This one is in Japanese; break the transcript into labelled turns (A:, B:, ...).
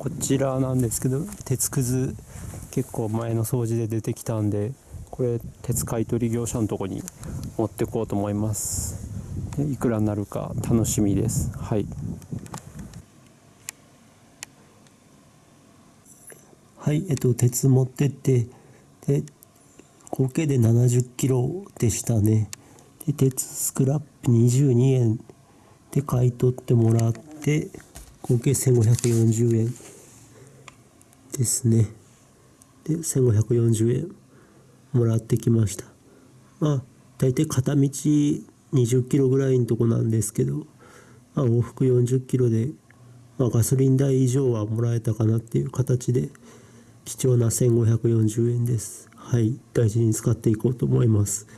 A: こちらなんですけど鉄くず結構前の掃除で出てきたんでこれ鉄買取業者のとこに持ってこうと思います。いくらになるか楽しみです。はい。
B: はい、えっと、鉄持ってって、で、合計で70キロでしたね。で、鉄スクラップ22円で買い取ってもらって、合計1540円ですね。で、1540円もらってきました。まあ、大体片道20キロぐらいのとこなんですけど、まあ、往復40キロで、まあ、ガソリン代以上はもらえたかなっていう形で、貴重な1540円です。はい、大事に使っていこうと思います。